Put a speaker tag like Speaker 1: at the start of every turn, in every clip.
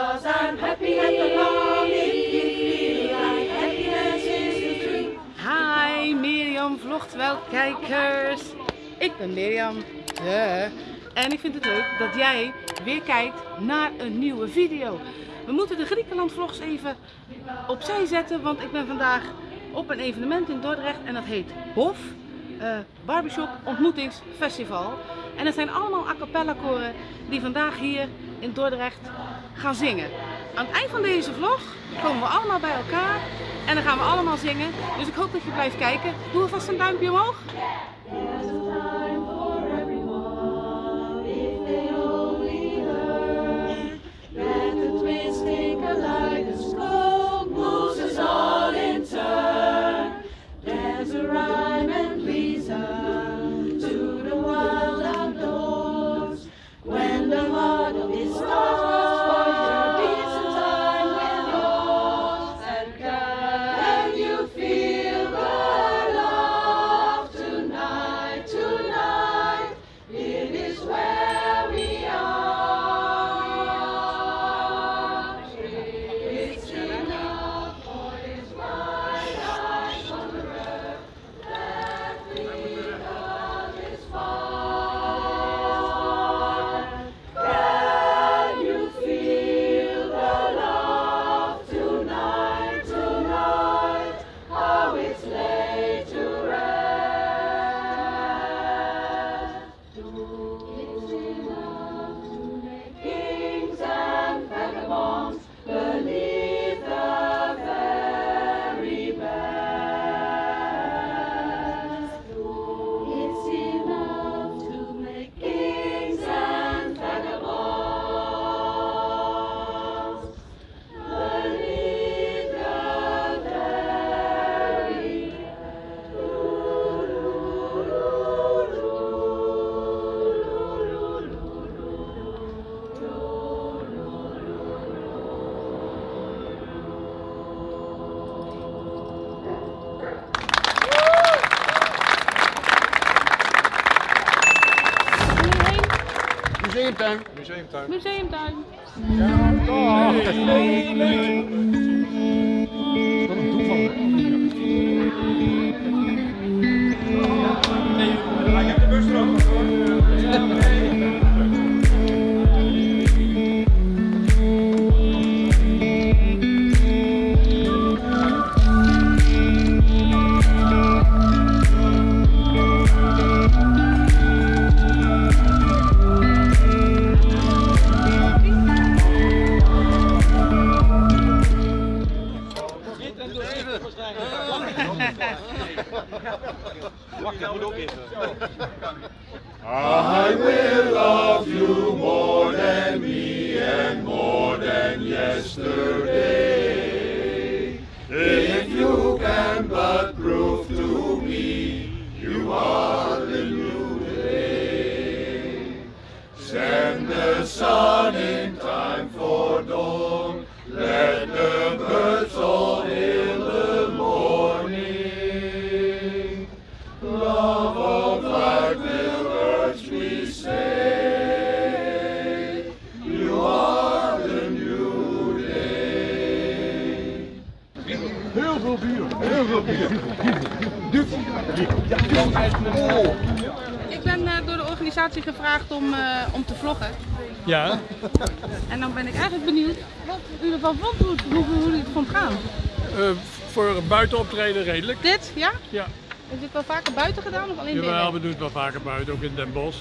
Speaker 1: I'm happy.
Speaker 2: Hi Mirjam vlogt wel kijkers. Ik ben Mirjam. Ja. En ik vind het leuk dat jij weer kijkt naar een nieuwe video. We moeten de Griekenland vlogs even opzij zetten, want ik ben vandaag op een evenement in Dordrecht en dat heet Hof eh, Barbershop Ontmoetingsfestival. En het zijn allemaal a cappella koren die vandaag hier in Dordrecht gaan zingen. Aan het eind van deze vlog komen we allemaal bij elkaar en dan gaan we allemaal zingen. Dus ik hoop dat je blijft kijken. Doe alvast een duimpje omhoog.
Speaker 3: Museumtuin.
Speaker 4: Museumtuin.
Speaker 2: Museumtuin.
Speaker 4: Wat
Speaker 5: I will love you more than me and more than yesterday. If you can but prove to me you are the new day. Send the sun in time for dawn. Let the birds
Speaker 2: Ik ben eh, door de organisatie gevraagd om, eh, om te vloggen.
Speaker 4: Ja,
Speaker 2: En dan ben ik eigenlijk benieuwd wat u ervan vond, hoe, hoe, hoe u het vond gaan.
Speaker 4: eh, voor een buitenoptreden redelijk.
Speaker 2: Dit, ja?
Speaker 4: Ja,
Speaker 2: Is dit wel vaker buiten gedaan of alleen binnen?
Speaker 4: jawel, we doen het wel vaker buiten, ook in Den Bosch.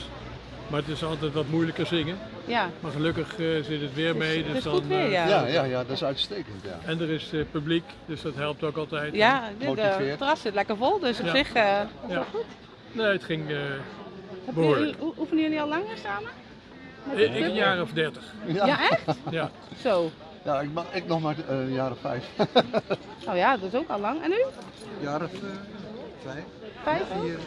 Speaker 4: Maar het is altijd wat moeilijker zingen.
Speaker 2: Ja.
Speaker 4: Maar gelukkig eh, zit het weer mee.
Speaker 2: het
Speaker 4: dus
Speaker 2: is
Speaker 4: dan,
Speaker 2: goed weer,
Speaker 4: eh,
Speaker 2: ja.
Speaker 3: Ja, ja, ja, dat is uitstekend. Ja.
Speaker 4: En er is eh, publiek, dus dat helpt ook altijd.
Speaker 2: Ja, dit, het terras zit lekker vol, dus op
Speaker 4: Ja.
Speaker 2: zich... eh,
Speaker 4: Ja. Nee, het ging eh,
Speaker 2: hebben
Speaker 4: behoorlijk.
Speaker 2: jullie, oefenen jullie al langer samen?
Speaker 4: Ik, ik een jaar of dertig.
Speaker 3: Ja,
Speaker 2: Ja, echt?
Speaker 4: Ja.
Speaker 2: Zo.
Speaker 3: ja ik, mag, ik nog maar eh, een jaar of vijf.
Speaker 2: Oh ja, dat is ook al lang. En u?
Speaker 3: jaar of eh, vijf,
Speaker 2: Vijf?
Speaker 3: vier.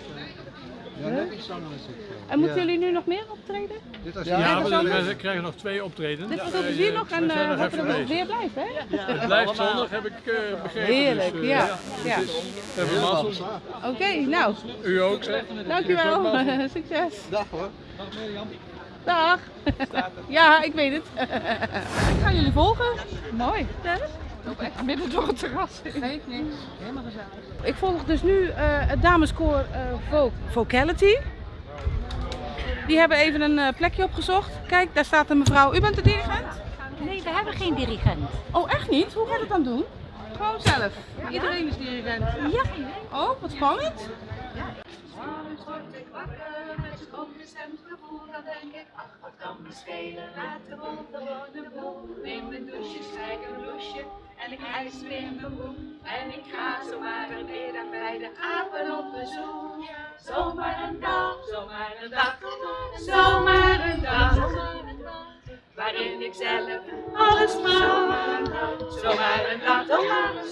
Speaker 3: Vijf. Ja, net iets langer als ik. eh.
Speaker 2: En moeten jullie nu nog meer optreden?
Speaker 3: Dit was
Speaker 2: Ja,
Speaker 4: we, we krijgen nog twee optredens.
Speaker 2: Dit was
Speaker 4: eh,
Speaker 2: nog
Speaker 4: we
Speaker 2: en
Speaker 4: zijn
Speaker 2: eh
Speaker 4: nog
Speaker 2: dat
Speaker 4: bezig.
Speaker 2: weer blijft, hè?
Speaker 4: Het blijft zondag, heb ik eh, begrepen.
Speaker 2: Heerlijk,
Speaker 4: dus, eh,
Speaker 2: ja. ja.
Speaker 4: We hebben mazzel.
Speaker 2: Oké, nou,
Speaker 4: U ook, zeg.
Speaker 2: dankjewel. Succes.
Speaker 3: Dag hoor.
Speaker 2: Dag. Ja, ik weet het.
Speaker 6: Ik ga jullie volgen.
Speaker 2: Mooi.
Speaker 6: Ik loop echt midden door het terras.
Speaker 2: Geeft niks. Helemaal gezellig. Ik volg dus nu eh, het dameskoor eh Vo- Vocality. Die hebben even een eh, plekje opgezocht. Kijk, daar staat een mevrouw. U bent de dirigent?
Speaker 7: Nee, we hebben geen dirigent.
Speaker 2: Oh, echt niet? Hoe gaat het dan doen? Gewoon zelf. Iedereen is dirigent.
Speaker 7: Ja.
Speaker 2: Oh, wat spannend.
Speaker 1: S'morgens zo'n onbestemd gevoel. Dan denk ik, ach wat kan me schelen, laat de bol gewoon de boel. Neem mijn douche, strijk een bloesje en ik hijs weer mijn broek. En ik ga zomaar een middag bij de apen op bezoek. Zomaar een dag, zomaar een dag, zomaar een dag. Waarin ik zelf alles mag. Zomaar een dag,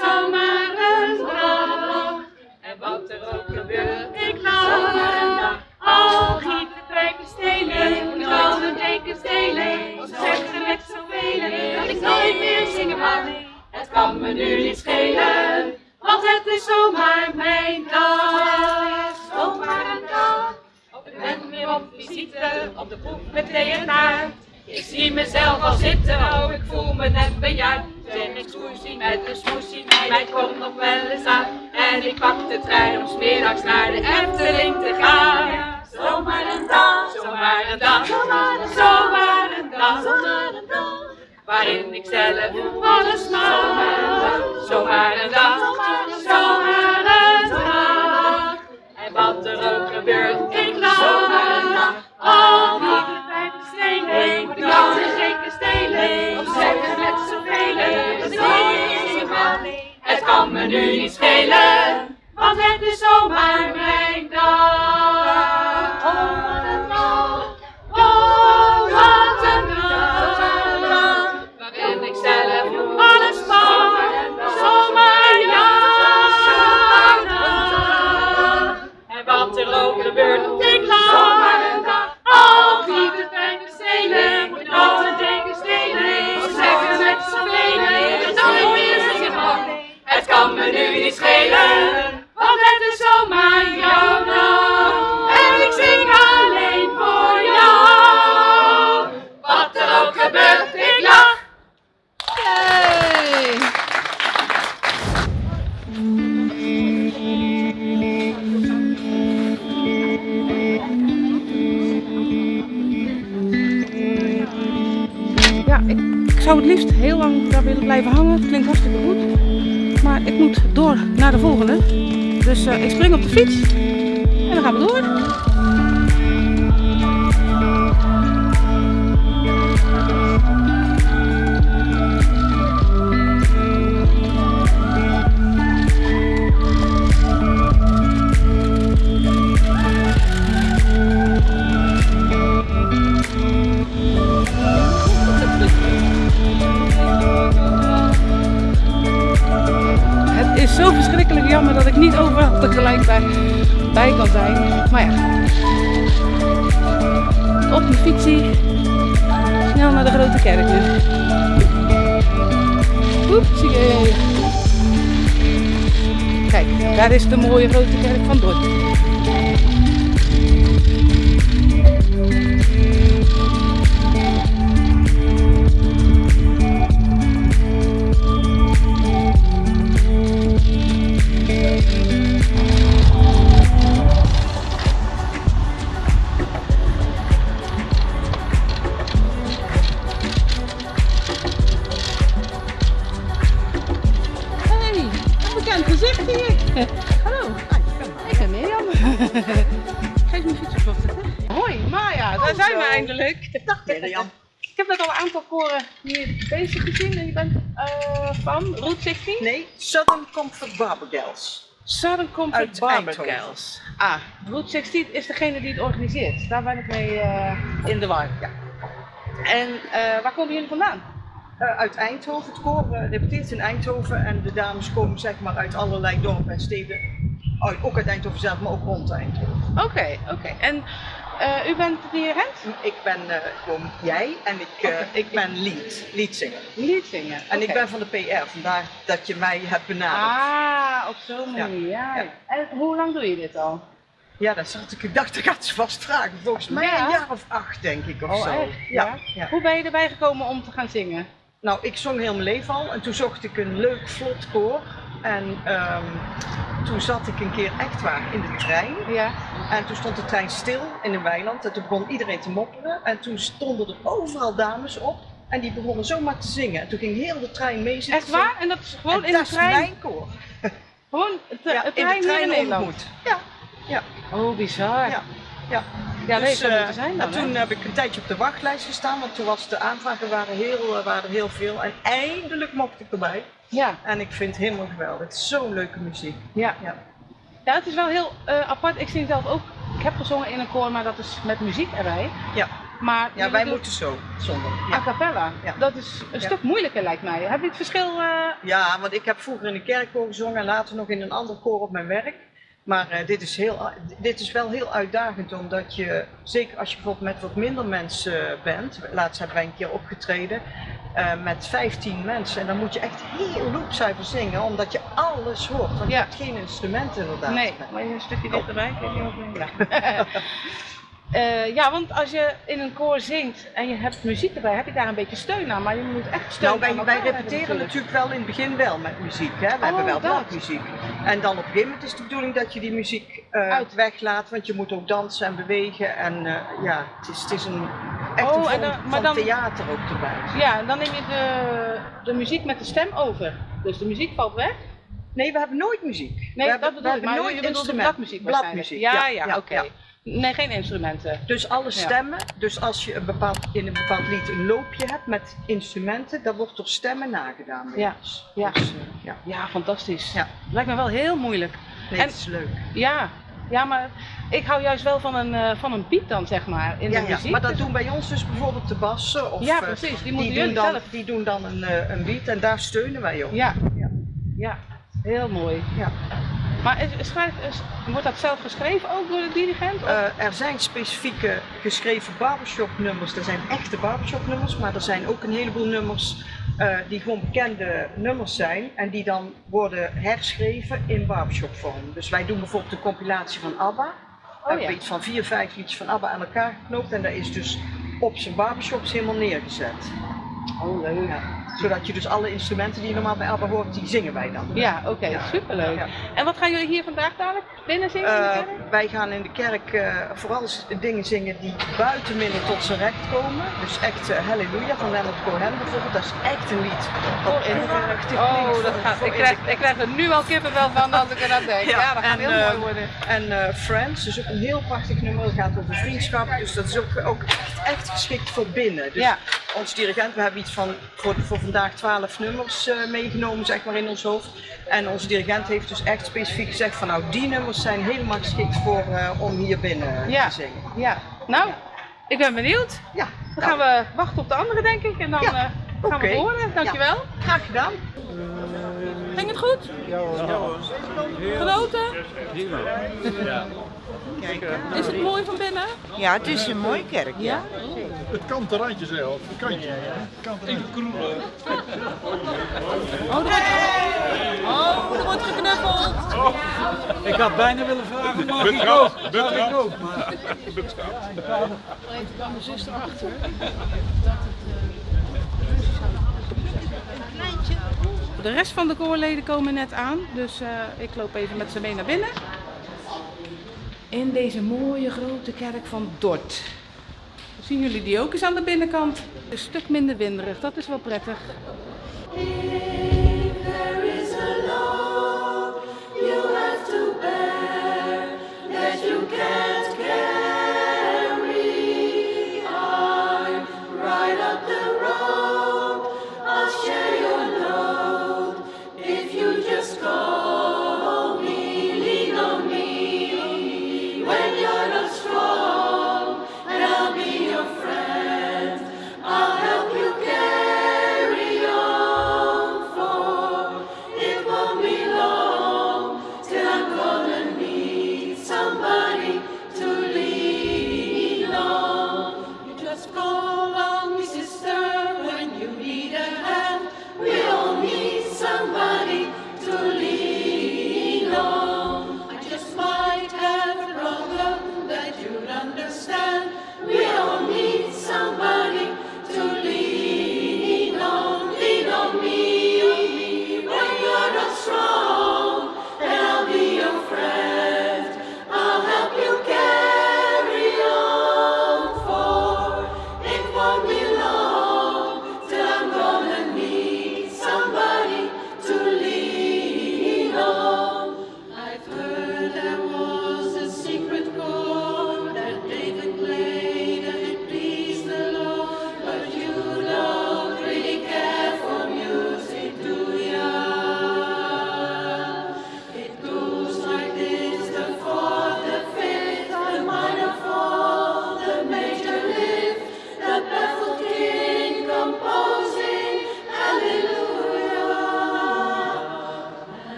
Speaker 1: zomaar een dag. En wat er ook gebeurt, ik lach. Al giet wijken stelen, moet al een teken stelen. Of zeggen met zoveel, dat ik nooit meer zingen mag. Het kan me nu niet schelen, want het is zomaar mijn dag. Zomaar een dag. Ik ben weer op visite, op de proef met taart. Ik zie mezelf al zitten, oh ik voel me net bejaard. Zeg ik smoesie met een smoesie, mij komt nog wel eens aan. En ik pak de trein om 's middags naar de Efteling te gaan. Zomaar een dag, zomaar een dag, zomaar een dag, zomaar een dag. Waarin ik zelf alles mag. Zomaar een dag, zomaar een dag. En wat er ook gebeurt, ik lach. Al die bij de stenen, moet ik altijd zeker stelen. Of zeggen met zoveel, dat nooit meer mag. Het kan me nu niet schelen, want het is zomaar mijn dag. Er
Speaker 2: Eh, ik spring op de fiets bij, kan zijn. Maar ja. Op mijn fietsie. Snel naar de grote kerk nu. Oep, zie je. Kijk, daar is de mooie grote kerk van Dort. Daar zijn we eindelijk. Dag Mirjam. Ik heb net al een aantal koren hier bezig gezien en je bent eh, van Route 16?
Speaker 8: Nee, Southern Comfort Barbegels.
Speaker 2: Southern Comfort.
Speaker 8: Eindhoven.
Speaker 2: Ah, Route 16 is degene die het organiseert. Daar ben ik mee eh, in de war.
Speaker 8: Ja.
Speaker 2: En eh, waar komen jullie vandaan?
Speaker 8: Eh, uit Eindhoven. Het koor eh, repeteert in Eindhoven en de dames komen zeg maar uit allerlei dorpen en steden. Ook uit Eindhoven zelf, maar ook rond Eindhoven.
Speaker 2: Oké, oké. En eh, u bent de dirigent?
Speaker 8: Ik ben gewoon jij en ik, eh, ik ben lead, leadzanger.
Speaker 2: Liedzingen.
Speaker 8: En ik ben van de PR, vandaar dat je mij hebt benaderd.
Speaker 2: Ah, op zo'n manier. Ja.
Speaker 8: ja.
Speaker 2: En hoe lang doe je dit al?
Speaker 8: Ja, dat zat ik. Ik dacht, dat gaat ze vast vragen. Volgens mij
Speaker 2: Ja.
Speaker 8: een jaar of acht, denk ik, of
Speaker 2: Oh,
Speaker 8: zo.
Speaker 2: echt?
Speaker 8: Ja.
Speaker 2: Ja?
Speaker 8: ja.
Speaker 2: Hoe ben je erbij gekomen om te gaan zingen?
Speaker 8: Nou, ik zong heel mijn leven al en toen zocht ik een leuk, vlot koor. En ehm, toen zat ik een keer echt waar in de trein.
Speaker 2: Ja.
Speaker 8: En toen stond de trein stil in een weiland en toen begon iedereen te mopperen. En toen stonden er overal dames op en die begonnen zomaar te zingen. En toen ging heel de trein mee zitten
Speaker 2: Echt waar? En dat is gewoon
Speaker 8: En
Speaker 2: in de
Speaker 8: dat is
Speaker 2: trein?
Speaker 8: mijn koor.
Speaker 2: Gewoon het,
Speaker 8: Ja,
Speaker 2: het
Speaker 8: in
Speaker 2: trein
Speaker 8: de trein
Speaker 2: in Nederland?
Speaker 8: ontmoet. Ja, ja.
Speaker 2: Oh, bizar.
Speaker 8: Ja, ja.
Speaker 2: Ja,
Speaker 8: Dus, eh,
Speaker 2: zijn dan,
Speaker 8: en toen
Speaker 2: hè?
Speaker 8: heb ik een tijdje op de wachtlijst gestaan, want toen was de aanvragen waren, heel, eh, waren heel veel. En eindelijk mocht ik erbij.
Speaker 2: Ja,
Speaker 8: En ik vind het helemaal geweldig. Zo'n leuke muziek.
Speaker 2: ja.
Speaker 8: Ja.
Speaker 2: Ja, het is wel heel eh, apart. Ik zing zelf ook. Ik heb gezongen in een koor, maar dat is met muziek erbij.
Speaker 8: Ja,
Speaker 2: Maar
Speaker 8: ja wij moeten zo, zonder.
Speaker 2: a cappella.
Speaker 8: Ja.
Speaker 2: Dat is een
Speaker 8: Ja.
Speaker 2: stuk moeilijker lijkt mij. Heb je het verschil? eh,
Speaker 8: ja, want ik heb vroeger in een kerkkoor gezongen en later nog in een ander koor op mijn werk. Maar eh, dit, is heel, dit is wel heel uitdagend, omdat je, zeker als je bijvoorbeeld met wat minder mensen eh, bent, laatst hebben wij een keer opgetreden, eh, met 15 mensen. En dan moet je echt heel loopzuiver zingen, omdat je alles hoort. Want
Speaker 2: Ja.
Speaker 8: je hebt geen instrumenten inderdaad.
Speaker 2: Nee, maar je een stukje dichterbij. Kijk je ook mee. Eh, ja, want als je in een koor zingt en je hebt muziek erbij, heb je daar een beetje steun aan. Maar je moet echt steun
Speaker 8: Nou, wij,
Speaker 2: aan
Speaker 8: wij repeteren natuurlijk wel in het begin wel met muziek. Hè? We
Speaker 2: Oh,
Speaker 8: hebben wel
Speaker 2: dat.
Speaker 8: En dan op een gegeven moment is de bedoeling dat je die muziek
Speaker 2: Uit.
Speaker 8: weglaat, want je moet ook dansen en bewegen. En eh, ja, het is, het is een echt
Speaker 2: Oh,
Speaker 8: een vorm
Speaker 2: dan-
Speaker 8: van
Speaker 2: dan-
Speaker 8: theater ook erbij.
Speaker 2: Ja, en dan neem je de, de muziek met de stem over. Dus de muziek valt weg.
Speaker 8: Nee, we hebben nooit muziek.
Speaker 2: Nee,
Speaker 8: we hebben,
Speaker 2: dat
Speaker 8: we
Speaker 2: ik.
Speaker 8: hebben
Speaker 2: Maar
Speaker 8: nooit
Speaker 2: je bedoelt de bladmuziek.
Speaker 8: Bladmuziek,
Speaker 2: Ja, ja,
Speaker 8: ja,
Speaker 2: oké.
Speaker 8: ja.
Speaker 2: Nee, geen instrumenten.
Speaker 8: Dus alle
Speaker 2: Ja.
Speaker 8: stemmen, dus als je een bepaald, in een bepaald lied een loopje hebt met instrumenten, dan wordt door stemmen nagedaan.
Speaker 2: Ja, ja.
Speaker 8: Dus, eh, ja.
Speaker 2: Ja, fantastisch.
Speaker 8: Ja.
Speaker 2: Lijkt me wel heel moeilijk.
Speaker 8: Nee,
Speaker 2: En-
Speaker 8: het is leuk.
Speaker 2: Ja, ja maar ik hou juist wel van een, eh, van een beat dan, zeg maar, in
Speaker 8: Ja,
Speaker 2: de
Speaker 8: ja,
Speaker 2: muziek.
Speaker 8: maar dat
Speaker 2: Dus-
Speaker 8: doen bij ons dus bijvoorbeeld de bassen. Of,
Speaker 2: Ja,
Speaker 8: eh,
Speaker 2: precies. Die moeten
Speaker 8: doen dan,
Speaker 2: zelf.
Speaker 8: Die doen dan een, eh, een beat en daar steunen wij op.
Speaker 2: Ja.
Speaker 8: Ja.
Speaker 2: ja, heel mooi.
Speaker 8: Ja.
Speaker 2: Maar is, schrijft, is- wordt dat zelf geschreven ook door de dirigent?
Speaker 8: Eh, er zijn specifieke geschreven barbershop nummers, er zijn echte barbershop nummers, maar er zijn ook een heleboel nummers eh, die gewoon bekende nummers zijn en die dan worden herschreven in barbershop vorm. Dus wij doen bijvoorbeeld een compilatie van ABBA. We hebben iets van vier, vijf liedjes van ABBA aan elkaar geknoopt en dat is dus op zijn barbershops helemaal neergezet.
Speaker 2: oh, leuk.
Speaker 8: Ja. Zodat je dus alle instrumenten die je normaal bij ABBA hoort, die zingen wij dan.
Speaker 2: Ja, oké,
Speaker 8: Ja.
Speaker 2: superleuk.
Speaker 8: Ja.
Speaker 2: En wat gaan jullie hier vandaag dadelijk binnen zingen? in de
Speaker 8: Eh,
Speaker 2: kerk?
Speaker 8: wij gaan in de kerk eh, vooral dingen zingen die buiten minder tot zijn recht komen. Dus echt eh, Halleluja van Leonard Cohen bijvoorbeeld. Dat is echt een lied.
Speaker 2: Voor in Oh, dat gaat, ik, krijg, ik krijg er nu al kippenvel van als ik er aan denk. Ja, dat gaat
Speaker 8: en,
Speaker 2: heel mooi worden.
Speaker 8: En Friends is ook een heel prachtig nummer. Dat gaat over vriendschap. Dus dat is ook, ook echt, echt geschikt voor binnen. Dus
Speaker 2: Ja.
Speaker 8: ons dirigent, we hebben iets van voor, voor vandaag 12 nummers eh, meegenomen zeg maar in ons hoofd. En onze dirigent heeft dus echt specifiek gezegd van nou die nummers zijn helemaal geschikt voor eh, om hier binnen
Speaker 2: Ja.
Speaker 8: te zingen.
Speaker 2: Ja, nou, ik ben benieuwd.
Speaker 8: Ja,
Speaker 2: Dan gaan we wachten op de andere, denk ik. En dan
Speaker 8: Ja,
Speaker 2: eh, gaan we horen. Dankjewel.
Speaker 8: graag gedaan.
Speaker 2: Ging het goed? Genoten? Is het mooi van binnen?
Speaker 9: Ja, het is een mooie kerk. Ja.
Speaker 4: Het kante randje zelf, het kantje. Even kroelen.
Speaker 2: Oh, er wordt, oh, er wordt geknuffeld.
Speaker 10: Ik had bijna willen vragen, mag ik ook? Mag ik ook? Maar
Speaker 2: De rest van de koorleden komen net aan, dus eh, ik loop even met ze mee naar binnen. In deze mooie grote kerk van Dort. Zien jullie die ook eens aan de binnenkant? Een stuk minder winderig, dat is wel prettig.
Speaker 1: You have to bear you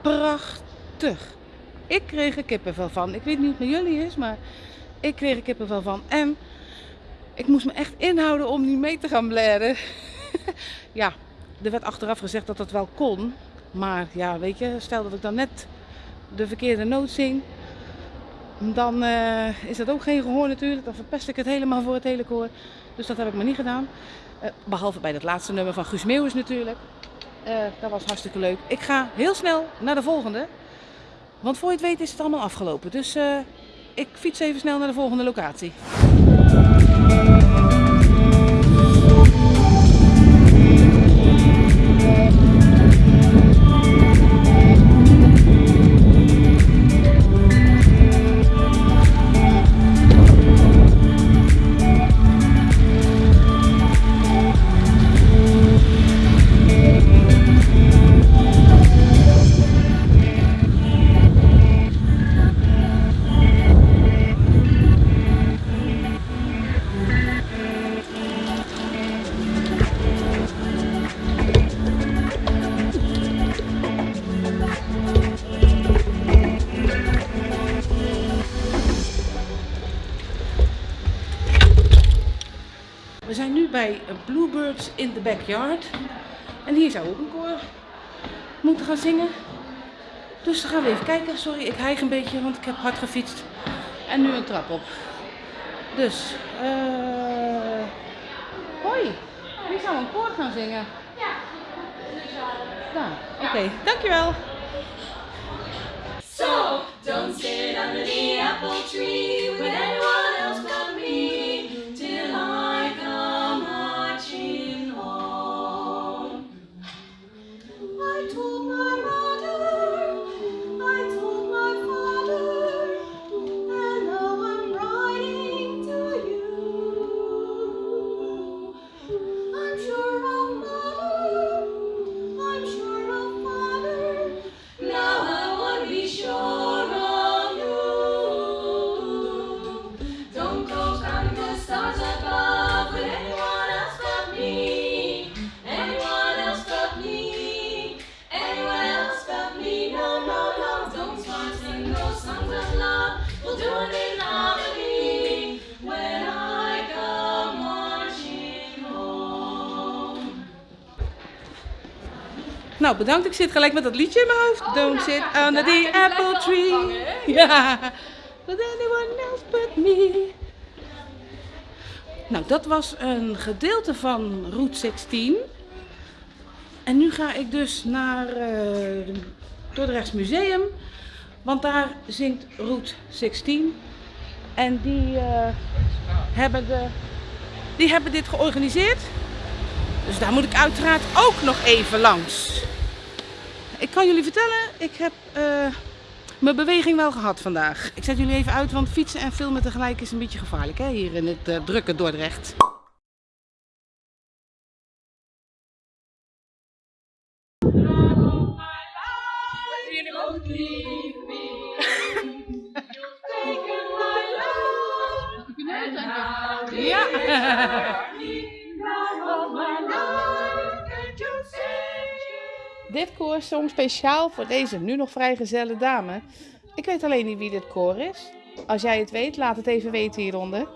Speaker 2: prachtig. Ik kreeg er kippenvel van. Ik weet niet hoe het met jullie is, maar ik kreeg er kippenvel van. En ik moest me echt inhouden om niet mee te gaan blaren. ja, er werd achteraf gezegd dat dat wel kon. Maar ja, weet je, stel dat ik dan net de verkeerde noot zing. Dan eh, is dat ook geen gehoor natuurlijk. Dan verpest ik het helemaal voor het hele koor. Dus dat heb ik maar niet gedaan. Eh, behalve bij dat laatste nummer van Guus Meeuwis natuurlijk. Eh, dat was hartstikke leuk. Ik ga heel snel naar de volgende. Want voor je het weet is het allemaal afgelopen. Dus eh, ik fiets even snel naar de volgende locatie. Backyard. En hier zou ook een koor moeten gaan zingen. Dus dan gaan we even kijken. Sorry, ik hijg een beetje, want ik heb hard gefietst. En nu een trap op. Dus, eh. hoi. Wie zou een koor gaan zingen? Ja. Oké. Dankjewel.
Speaker 1: So don't sit under the apple tree
Speaker 2: Nou, bedankt. Ik zit gelijk met dat liedje in mijn hoofd. Don't sit under the apple tree. Ja. Anyone else but me. Nou, dat was een gedeelte van Route 16. En nu ga ik dus naar eh het Dordrechts Museum. Want daar zingt Route 16. En die, eh, hebben de, die hebben dit georganiseerd. Dus daar moet ik uiteraard ook nog even langs. Ik kan jullie vertellen, ik heb eh, mijn beweging wel gehad vandaag. Ik zet jullie even uit, want fietsen en filmen tegelijk is een beetje gevaarlijk hè, hier in het eh, drukke Dordrecht. Dit koor zong speciaal voor deze nu nog vrijgezelle dame. Ik weet alleen niet wie dit koor is. Als jij het weet, laat het even weten hieronder.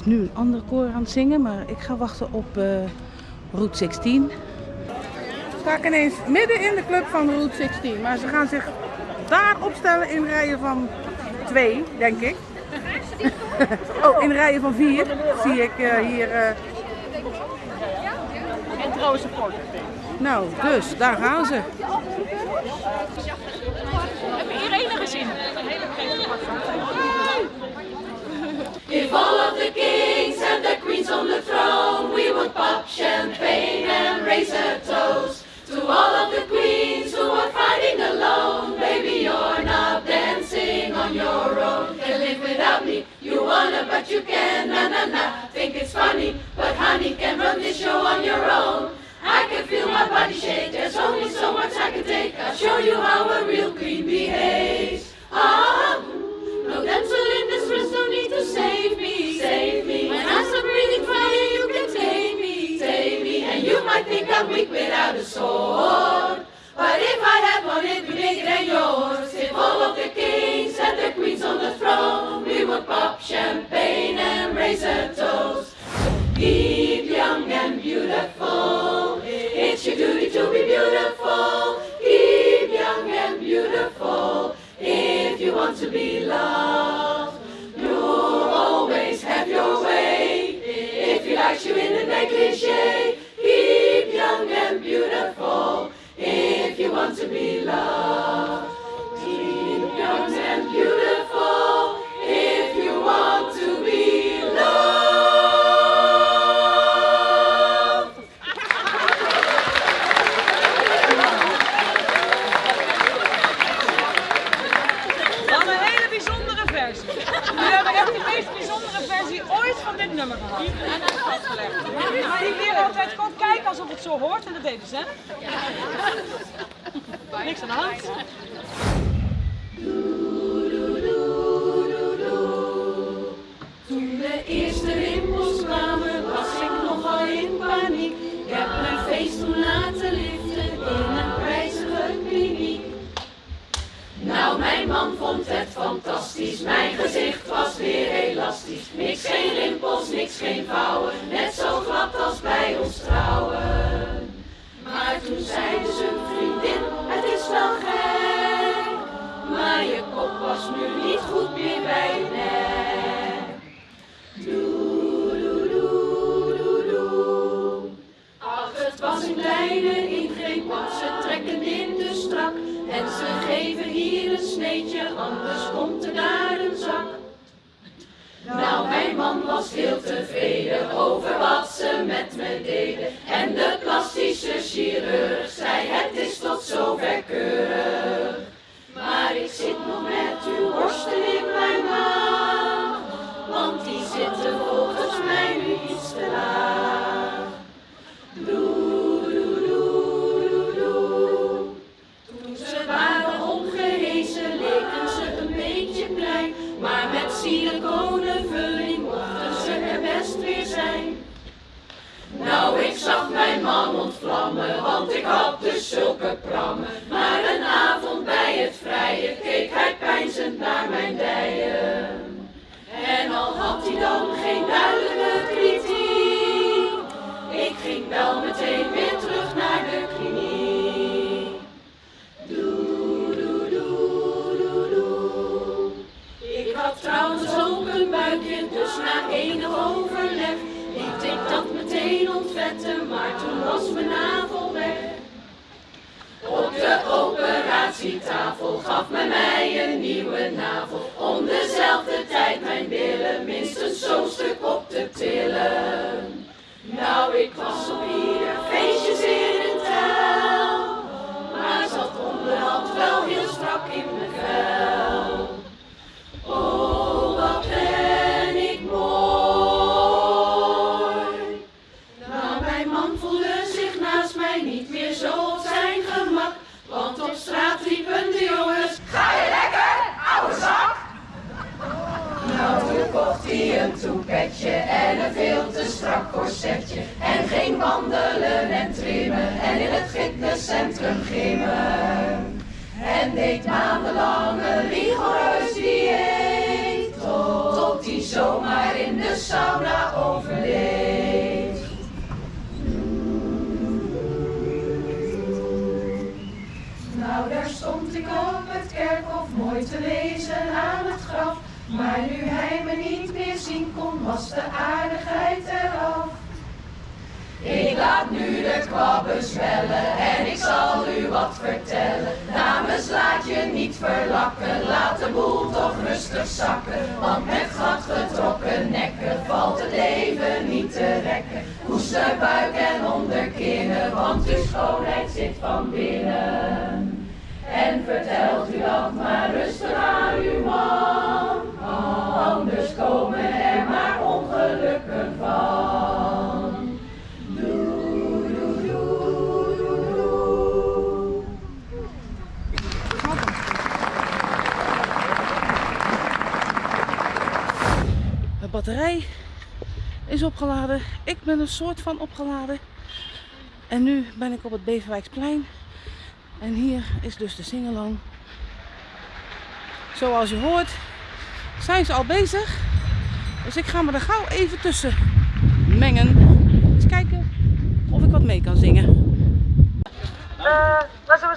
Speaker 2: Is nu een ander koor aan het zingen, maar ik ga wachten op eh, Route 16. Sta ik ineens midden in de club van Route 16, maar ze gaan zich daar opstellen in rijen van twee, denk ik. Oh, in rijen van vier zie ik eh, hier. eh,
Speaker 6: En trouwens een
Speaker 2: nou, dus daar gaan ze.
Speaker 6: Heb je Irene gezien? Een hele
Speaker 1: If all of the kings and the queens on the throne, we would pop champagne and raise a toast to all of the queens who are fighting alone. Baby, you're not dancing on your own. Can live without me, you wanna, but you can. Na na na, think it's funny, but honey, can run this show on your own. I can feel my body shake. There's only so much I can take. I'll show you how a real queen behaves. Ah. No damsel might think I'm weak without a sword. But if I had one, it'd be bigger than yours. If all of the kings and the queens on the throne, we would pop champagne and raise a toast. Keep young and beautiful. It's your duty to be beautiful. Keep young and beautiful. If you want to be loved, you'll always have your way. If he likes you in the negligee,
Speaker 6: de
Speaker 1: eerste rimpels kwamen, was ik nogal in paniek. Ik heb mijn feest toen laten liften in een prijzige kliniek. Nou, mijn man vond het fantastisch, mijn gezicht was weer elastisch. Niks geen rimpels, niks geen vouwen, net zo glad als bij ons trouwen. Maar toen zeide zijn vriendin, het is wel gek, maar je kop was nu niet goed meer bij nek. En ze geven hier een sneetje, anders komt er daar een zak. Nou, mijn man was heel tevreden over wat ze met me deden. En de plastische chirurg zei, het is tot zover keurig. Maar ik zit nog met uw borsten in mijn maag, kwabben zwellen en ik zal u wat vertellen. Dames, laat je niet verlakken, laat de boel toch rustig zakken. Want met gladgetrokken nekken valt het leven niet te rekken. Koester buik en onderkinnen, want uw schoonheid zit van binnen. En vertelt u dat maar rustig aan uw man, anders komen er
Speaker 2: batterij is opgeladen. Ik ben een soort van opgeladen. En nu ben ik op het Beverwijksplein. En hier is dus de singalong. Zoals je hoort zijn ze al bezig. Dus ik ga me er gauw even tussen mengen. Eens kijken of ik wat mee kan zingen. waar zullen we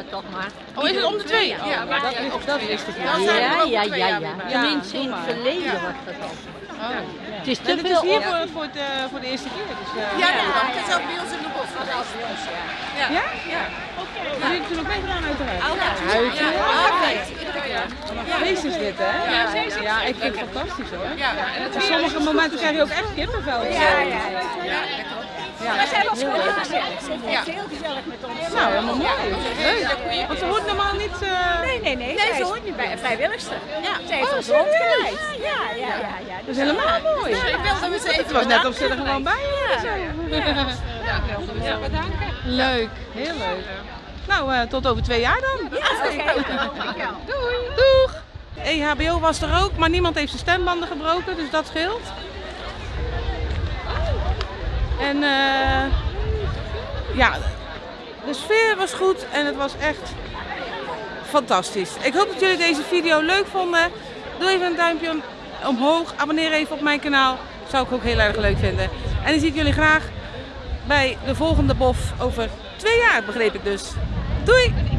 Speaker 6: dat
Speaker 9: toch maar.
Speaker 2: Oh, is het om de twee?
Speaker 6: Ja, maar
Speaker 9: dat, is, dat niet.
Speaker 6: zijn we
Speaker 9: Ja,
Speaker 6: er
Speaker 9: ja, ja, ja. Tenminste
Speaker 2: Ja,
Speaker 9: in het verleden
Speaker 2: Ja.
Speaker 9: was dat al.
Speaker 2: Oh.
Speaker 9: Het is te
Speaker 2: het is
Speaker 9: veel
Speaker 2: hier voor, voor, het, eh, voor de eerste keer. Dus, eh,
Speaker 6: Ja, ja, het is ook bij ons in de bos.
Speaker 2: Ja? Ja. Jullie hebben toen ook meegedaan uiteraard.
Speaker 6: Altijd. Ja, altijd. Iedere keer.
Speaker 2: Feest is dit, hè?
Speaker 6: Ja, zeker.
Speaker 2: Ja, ik vind het fantastisch hoor.
Speaker 6: Ja, en het
Speaker 2: Op sommige momenten krijg je ook echt kippenvel.
Speaker 6: Ja, ja, ja.
Speaker 2: Ja.
Speaker 6: We zijn heel gezellig.
Speaker 2: Ja.
Speaker 6: heel gezellig met ons.
Speaker 2: Nou, helemaal mooi. Leuk. Want ze hoort normaal niet... eh,
Speaker 6: Nee, nee, nee.
Speaker 11: Nee, ze hoort niet bij een vrijwilligster.
Speaker 6: Ja.
Speaker 11: Ze heeft
Speaker 2: Oh,
Speaker 11: ons
Speaker 2: serieus?
Speaker 11: rondgeleid. Ja, ja, ja. ja.
Speaker 2: Dat is helemaal mooi.
Speaker 6: Ja, ik wilde even
Speaker 2: Het was net of ze er gewoon bij waren.
Speaker 6: Ja, ja. Ja, bedanken.
Speaker 2: Leuk, heel leuk. Nou, eh, tot over twee jaar dan.
Speaker 6: Doei.
Speaker 2: Doeg! EHBO was er ook, maar niemand heeft zijn stembanden gebroken, dus dat scheelt. En eh, ja, de sfeer was goed en het was echt fantastisch. Ik hoop dat jullie deze video leuk vonden. Doe even een duimpje om- omhoog, abonneer even op mijn kanaal. Zou ik ook heel erg leuk vinden. En dan zie ik jullie graag bij de volgende bof over twee jaar, begreep ik dus. Doei!